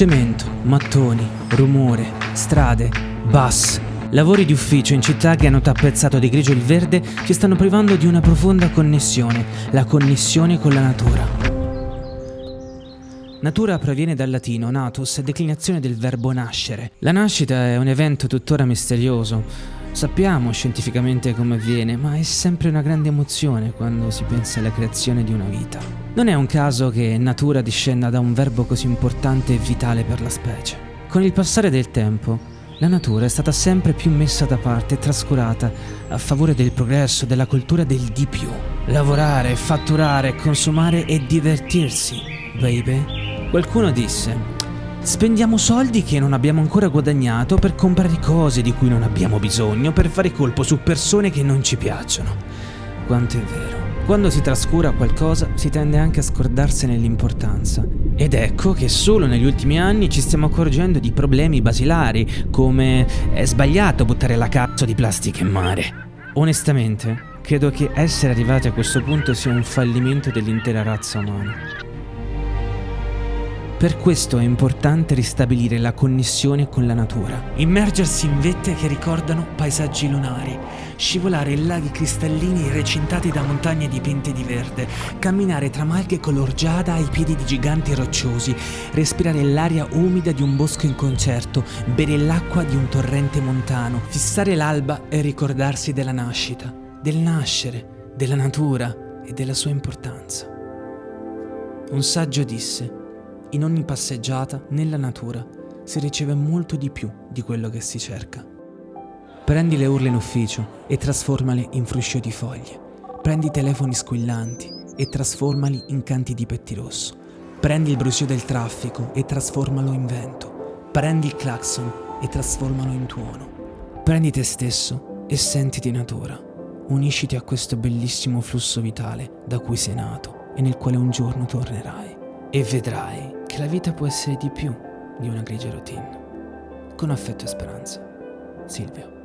Cemento, mattoni, rumore, strade, bus. Lavori di ufficio in città che hanno tappezzato di grigio il verde ci stanno privando di una profonda connessione, la connessione con la natura. Natura proviene dal latino natus, declinazione del verbo nascere. La nascita è un evento tuttora misterioso. Sappiamo scientificamente come avviene, ma è sempre una grande emozione quando si pensa alla creazione di una vita. Non è un caso che natura discenda da un verbo così importante e vitale per la specie. Con il passare del tempo, la natura è stata sempre più messa da parte e trascurata a favore del progresso, della cultura del di più. Lavorare, fatturare, consumare e divertirsi, baby. Qualcuno disse, spendiamo soldi che non abbiamo ancora guadagnato per comprare cose di cui non abbiamo bisogno, per fare colpo su persone che non ci piacciono. Quanto è vero. Quando si trascura qualcosa si tende anche a scordarsene l'importanza. Ed ecco che solo negli ultimi anni ci stiamo accorgendo di problemi basilari, come è sbagliato buttare la cazzo di plastica in mare. Onestamente, credo che essere arrivati a questo punto sia un fallimento dell'intera razza umana. Per questo è importante ristabilire la connessione con la natura. Immergersi in vette che ricordano paesaggi lunari, scivolare in laghi cristallini recintati da montagne dipinte di verde, camminare tra malghe color giada ai piedi di giganti rocciosi, respirare l'aria umida di un bosco in concerto, bere l'acqua di un torrente montano, fissare l'alba e ricordarsi della nascita, del nascere, della natura e della sua importanza. Un saggio disse, in ogni passeggiata, nella natura, si riceve molto di più di quello che si cerca. Prendi le urle in ufficio e trasformale in fruscio di foglie. Prendi i telefoni squillanti e trasformali in canti di pettirosso. Prendi il brusio del traffico e trasformalo in vento. Prendi il clacson e trasformalo in tuono. Prendi te stesso e sentiti natura. Unisciti a questo bellissimo flusso vitale da cui sei nato e nel quale un giorno tornerai. E vedrai la vita può essere di più di una grigia routine. Con affetto e speranza. Silvio.